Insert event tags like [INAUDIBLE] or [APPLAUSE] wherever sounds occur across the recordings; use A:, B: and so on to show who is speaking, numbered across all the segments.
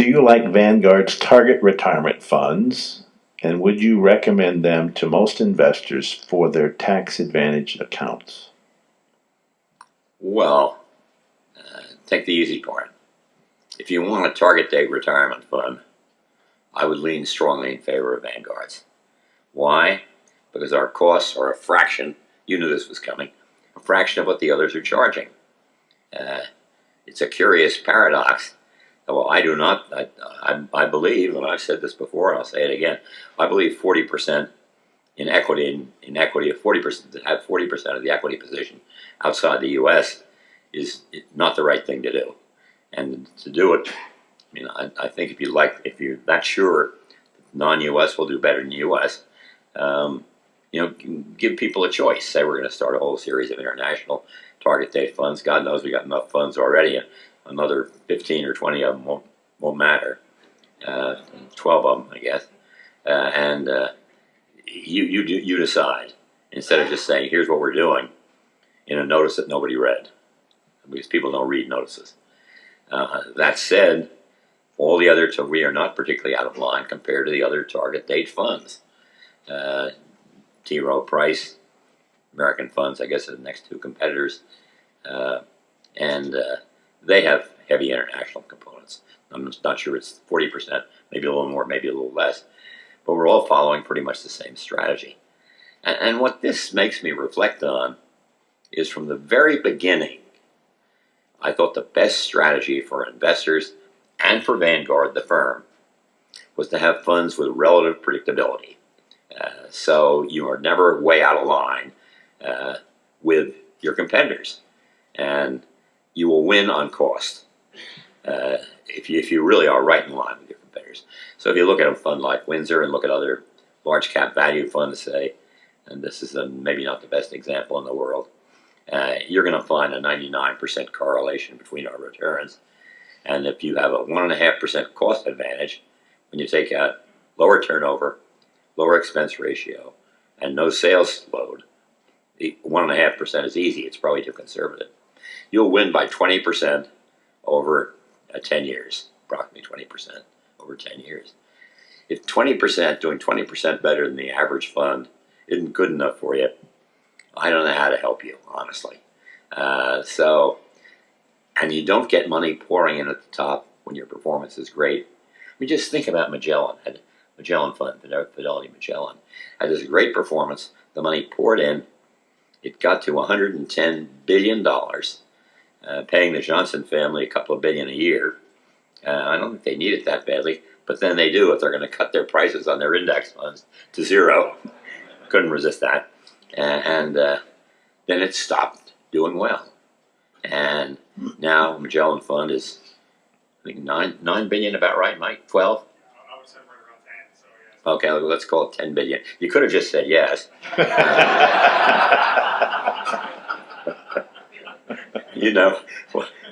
A: Do you like Vanguard's target retirement funds? And would you recommend them to most investors for their tax advantage accounts?
B: Well, uh, take the easy part. If you want a target date retirement fund, I would lean strongly in favor of Vanguard's. Why? Because our costs are a fraction, you knew this was coming, a fraction of what the others are charging. Uh, it's a curious paradox. Well, I do not, I, I, I, believe, and I've said this before, and I'll say it again, I believe 40% in equity, in, in equity of 40%, to have 40% of the equity position outside the U.S. is not the right thing to do. And to do it, I mean, I, I think if you like, if you're not sure non-U.S. will do better than U.S., um, you know, give people a choice. Say we're going to start a whole series of international target date funds. God knows we got enough funds already. Another 15 or 20 of them won't, won't matter. Uh, 12 of them, I guess. Uh, and uh, you, you, you decide instead of just saying, here's what we're doing in a notice that nobody read because people don't read notices. Uh, that said, all the other, so we are not particularly out of line compared to the other target date funds. Uh, T. Rowe Price, American Funds, I guess, are the next two competitors. Uh, and uh, they have heavy international components. I'm not sure it's 40%, maybe a little more, maybe a little less. But we're all following pretty much the same strategy. And, and what this makes me reflect on is from the very beginning, I thought the best strategy for investors and for Vanguard, the firm, was to have funds with relative predictability. Uh, so you are never way out of line uh, with your competitors. And you will win on cost uh, if, you, if you really are right in line with your competitors. So if you look at a fund like Windsor and look at other large cap value funds, say, and this is a, maybe not the best example in the world, uh, you're going to find a 99% correlation between our returns. And if you have a 1.5% cost advantage, when you take out lower turnover, lower expense ratio, and no sales load, the 1.5% is easy. It's probably too conservative. You'll win by 20% over uh, 10 years, approximately 20% over 10 years. If 20%, doing 20% better than the average fund isn't good enough for you, I don't know how to help you, honestly. Uh, so, and you don't get money pouring in at the top when your performance is great. I mean, just think about Magellan. Had Magellan Fund, Fidelity Magellan, had this great performance. The money poured in. It got to 110 billion dollars, uh, paying the Johnson family a couple of billion a year. Uh, I don't think they need it that badly, but then they do if they're going to cut their prices on their index funds to zero. [LAUGHS] Couldn't resist that and uh, then it stopped doing well. And now Magellan Fund is, I think nine nine billion, about right, Mike? Twelve? Okay, let's call it 10 billion. You could have just said yes. [LAUGHS] you know,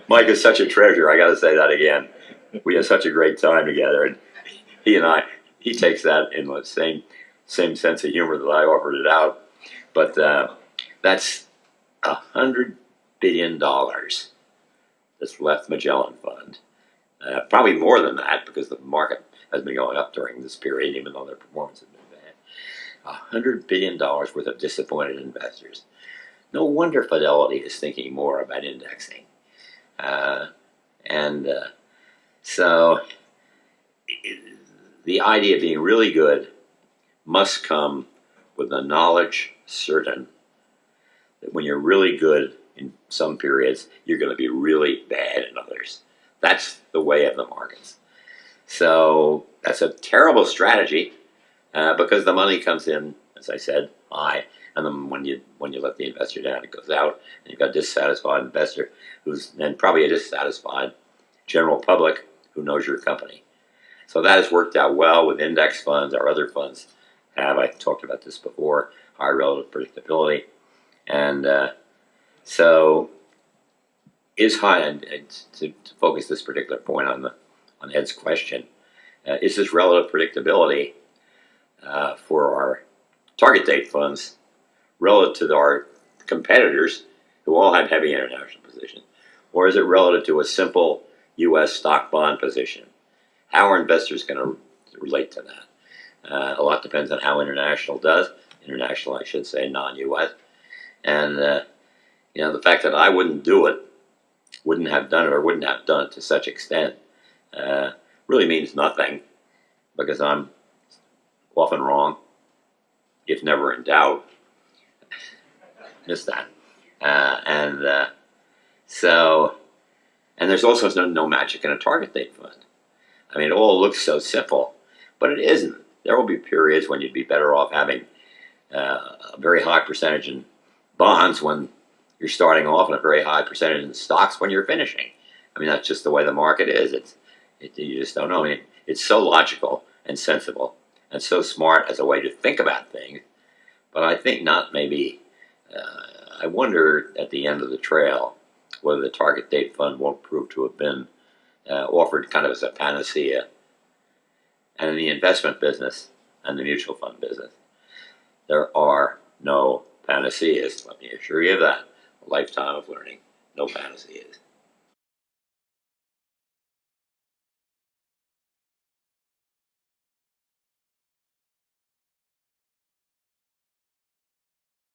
B: Mike is such a treasure. I got to say that again. We had such a great time together, and he and I, he takes that in the same same sense of humor that I offered it out. But uh, that's a hundred billion dollars that's left Magellan Fund. Uh, probably more than that because the market has been going up during this period, even though their performance has been bad. A hundred billion dollars worth of disappointed investors. No wonder Fidelity is thinking more about indexing. Uh, and uh, so it, the idea of being really good must come with the knowledge certain that when you're really good in some periods, you're going to be really bad in others. That's the way of the markets. So that's a terrible strategy uh, because the money comes in, as I said, high, and then when you when you let the investor down, it goes out, and you've got a dissatisfied investor who's then probably a dissatisfied general public who knows your company. So that has worked out well with index funds. Our other funds have. I talked about this before high relative predictability. And uh, so is high, and, to, to, focus this particular point on the on Ed's question, uh, is this relative predictability uh, for our target date funds relative to our competitors who all have heavy international positions, or is it relative to a simple U.S. stock bond position? How are investors going to relate to that? Uh, a lot depends on how international does. International, I should say, non-U.S. And uh, you know, the fact that I wouldn't do it, wouldn't have done it, or wouldn't have done it to such extent, uh, really means nothing, because I'm often wrong, if never in doubt. Miss that. Uh, and uh, so, and there's also no, no magic in a target date fund. I mean, it all looks so simple, but it isn't. There will be periods when you'd be better off having uh, a very high percentage in bonds when you're starting off, and a very high percentage in stocks when you're finishing. I mean, that's just the way the market is. It's it, you just don't know. I mean, it's so logical and sensible and so smart as a way to think about things, but I think not maybe. Uh, I wonder at the end of the trail whether the target date fund won't prove to have been uh, offered kind of as a panacea. And in the investment business and the mutual fund business, there are no panaceas. Let me assure you of that. A lifetime of learning, no panaceas.